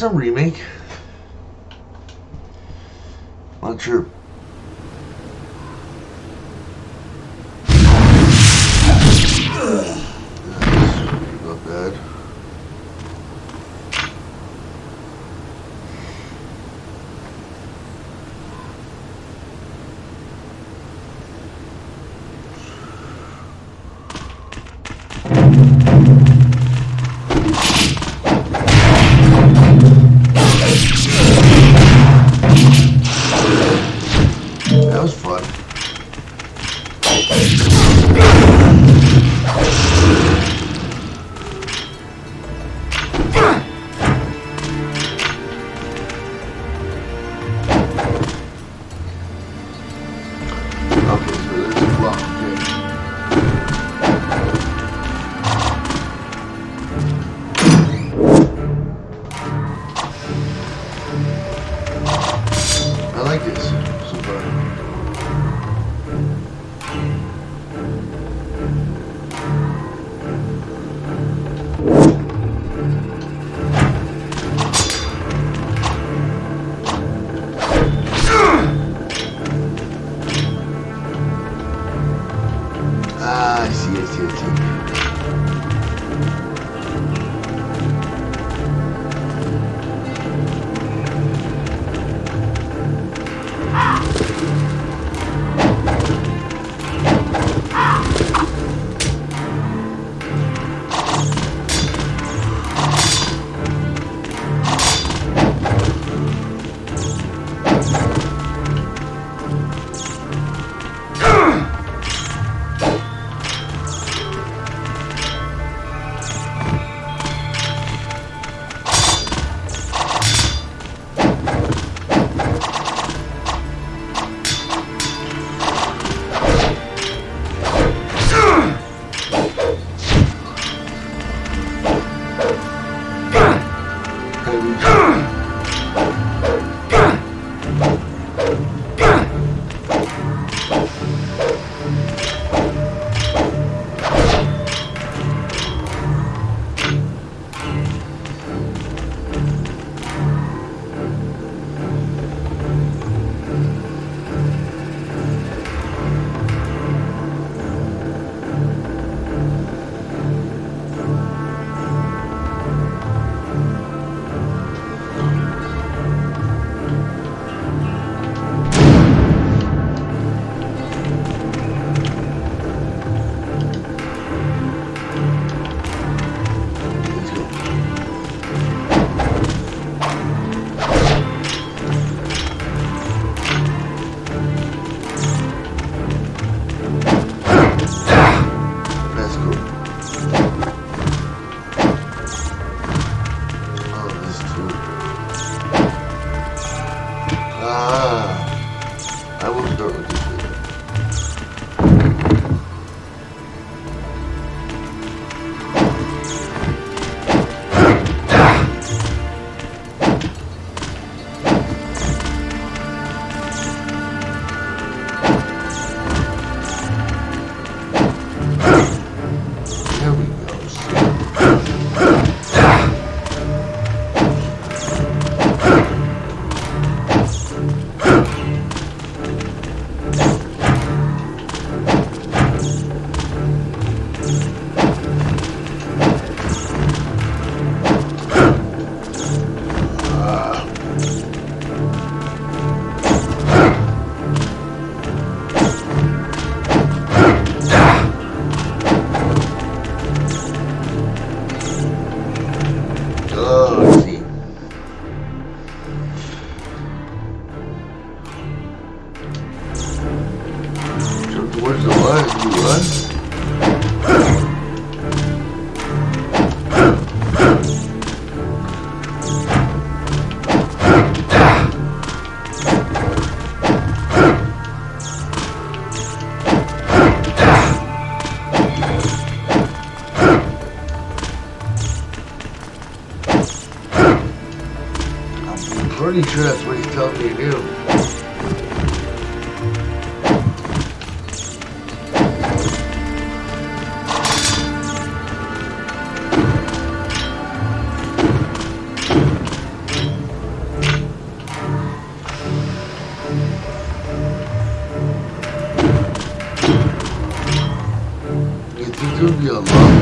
Is a remake? Not sure. pretty sure that's what he told me to do. It'll be a long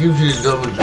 gives you a double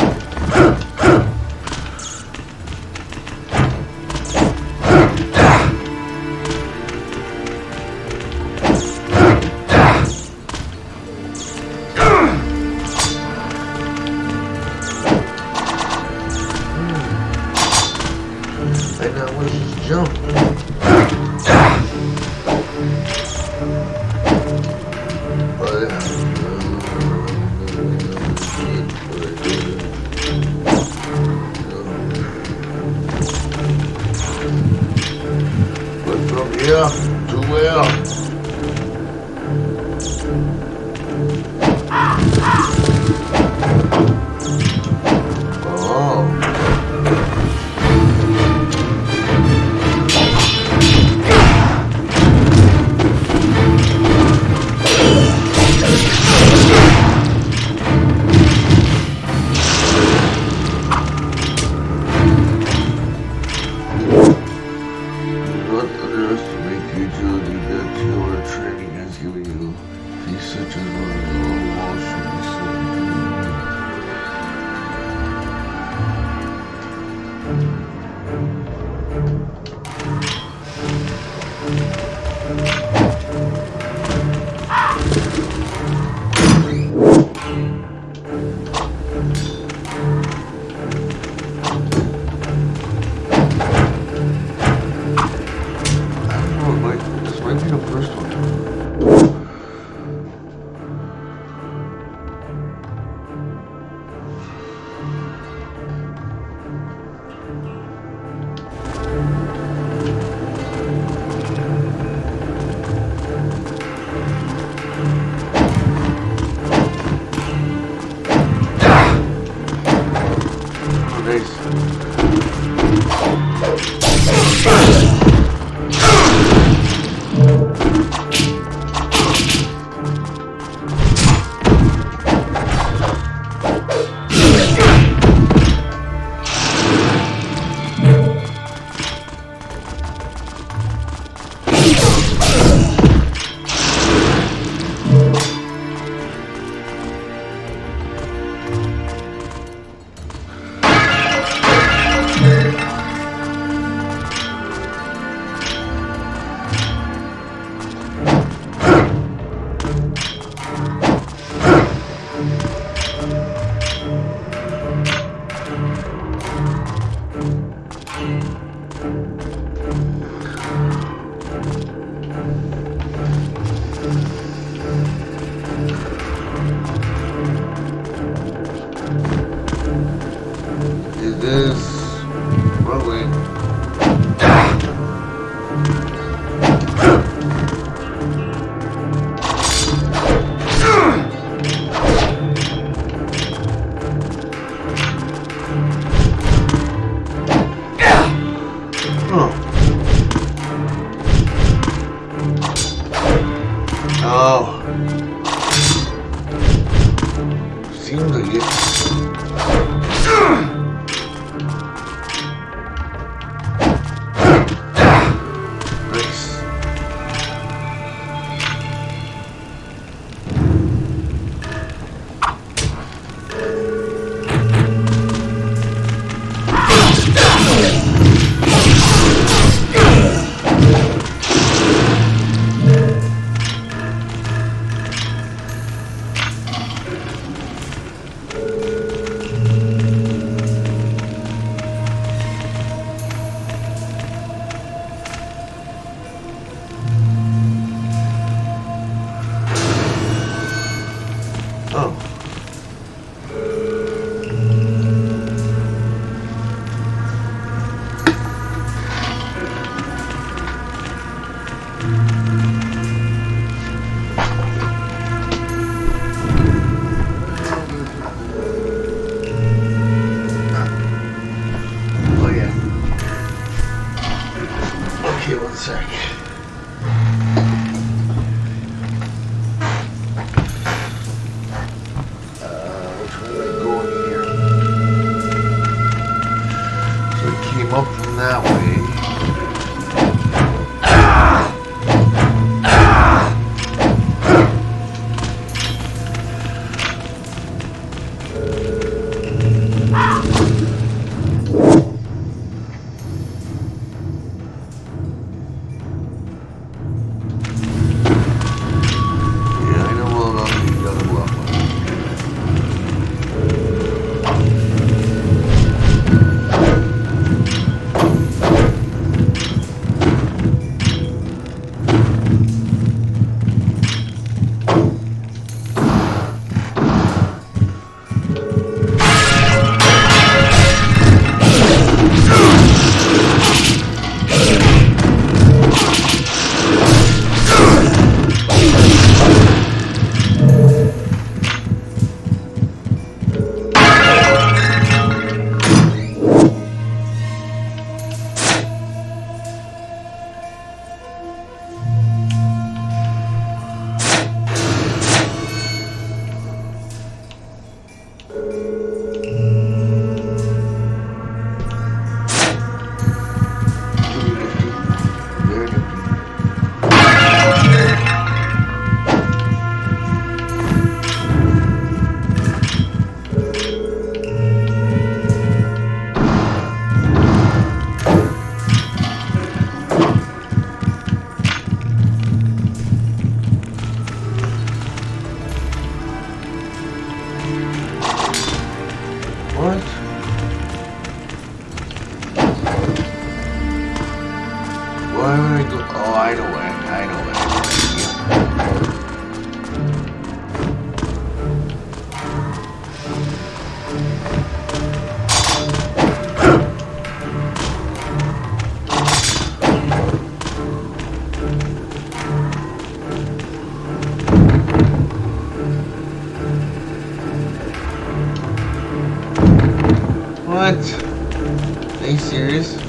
What? Are you serious? I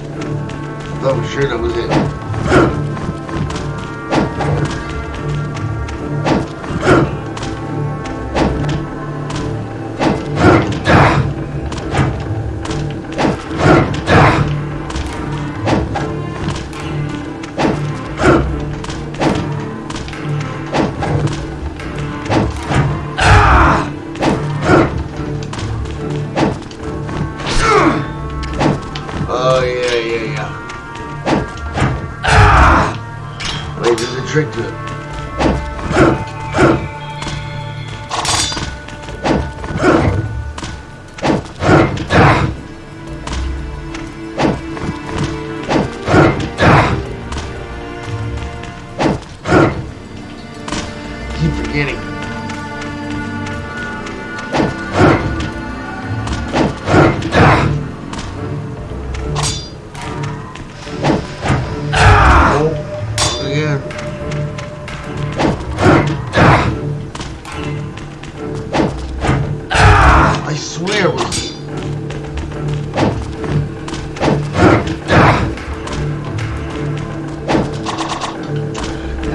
thought for sure that was it.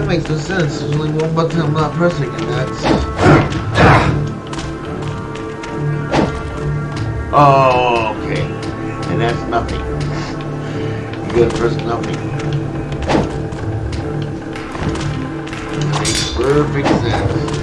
Makes no sense. There's only one button I'm not pressing, and that's. Oh, okay. And that's nothing. You gotta press nothing. Makes perfect sense.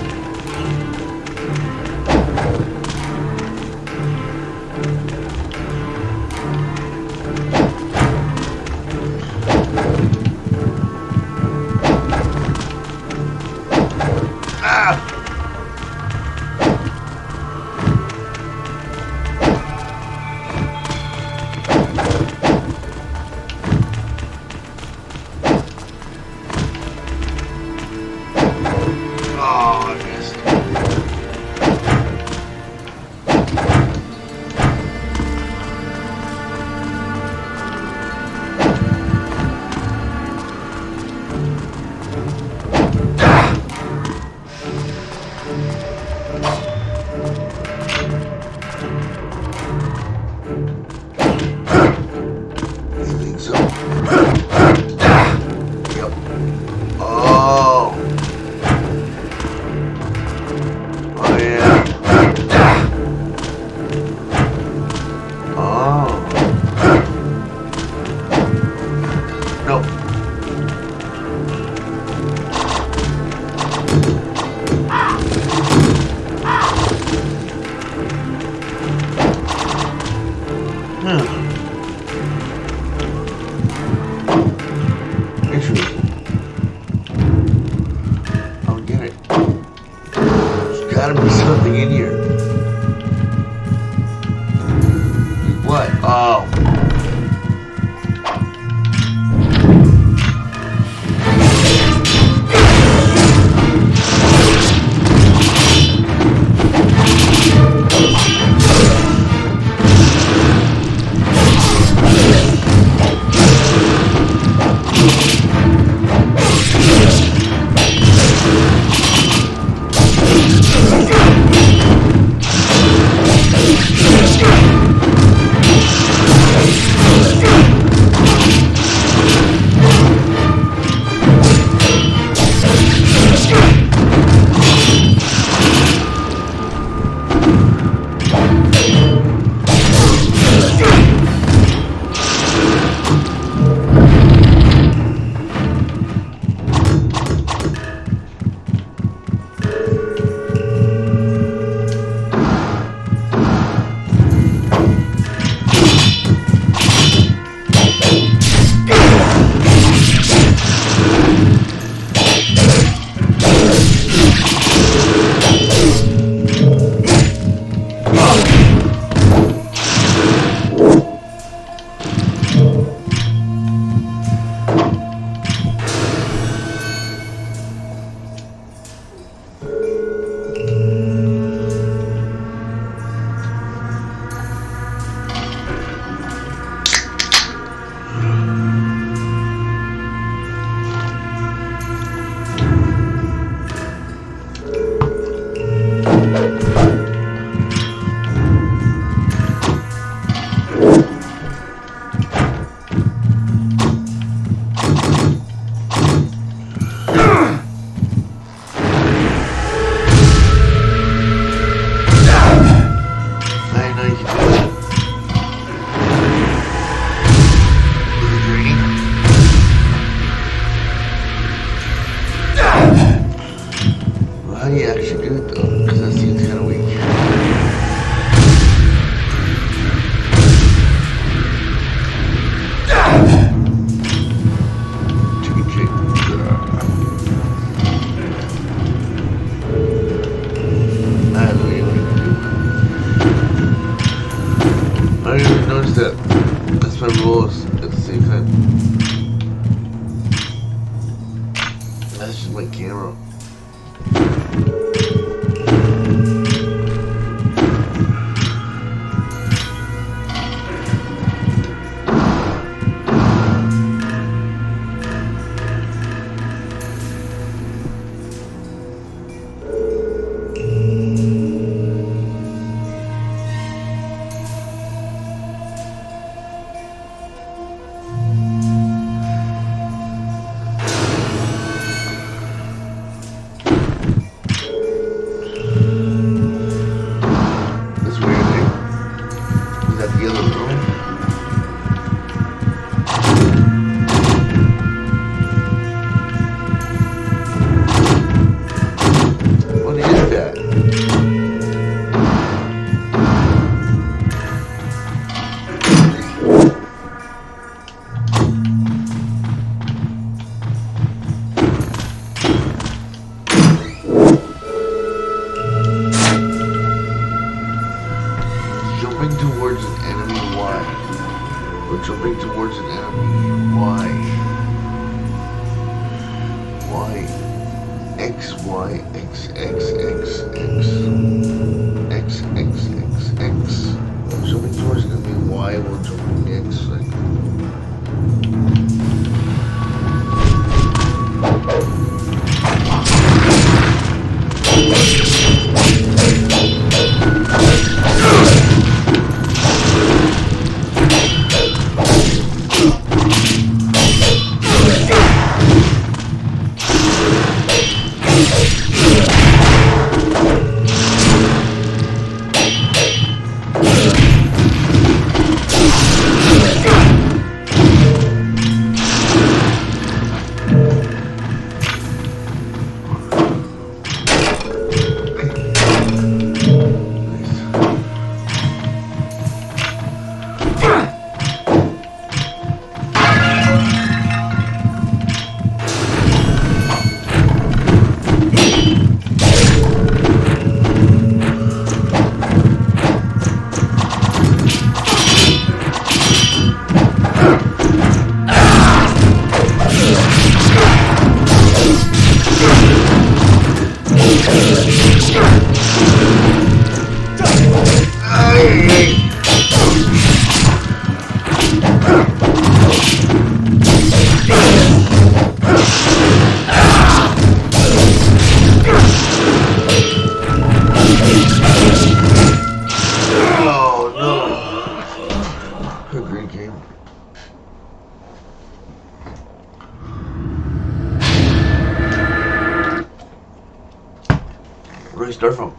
save. That's just my camera. Start from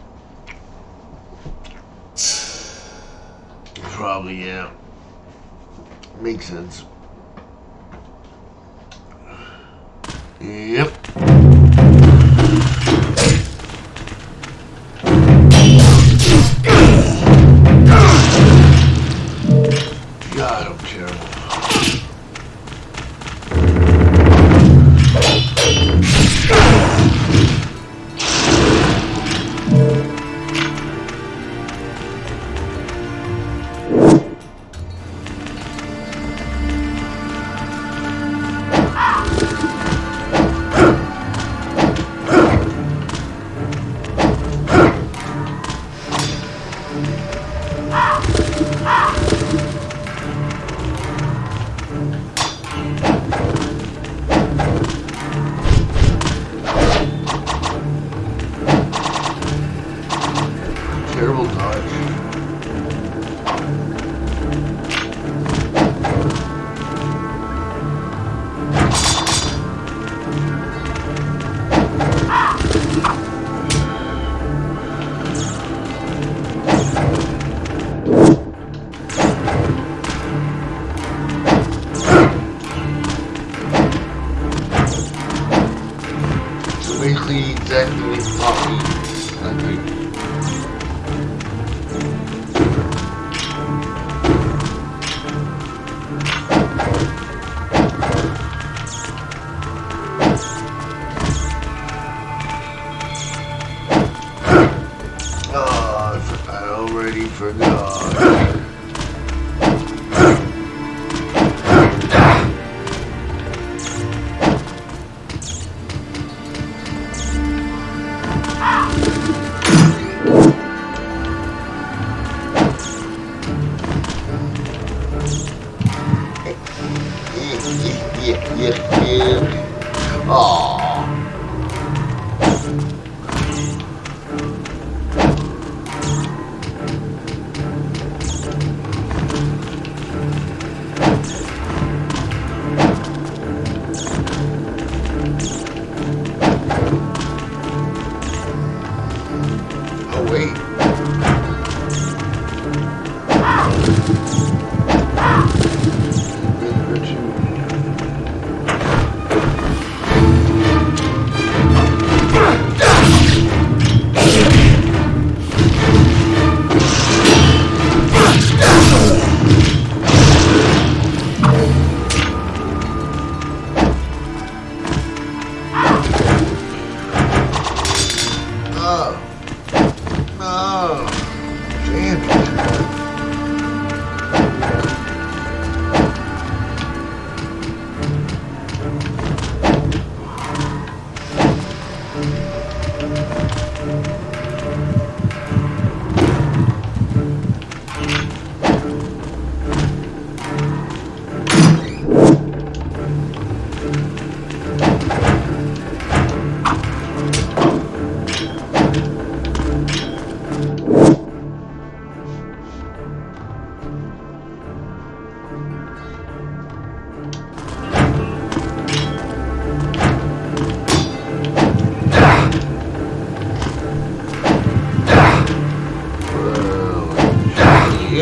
Probably, yeah. Makes sense. Yep. clean.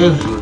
Привет.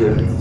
sure.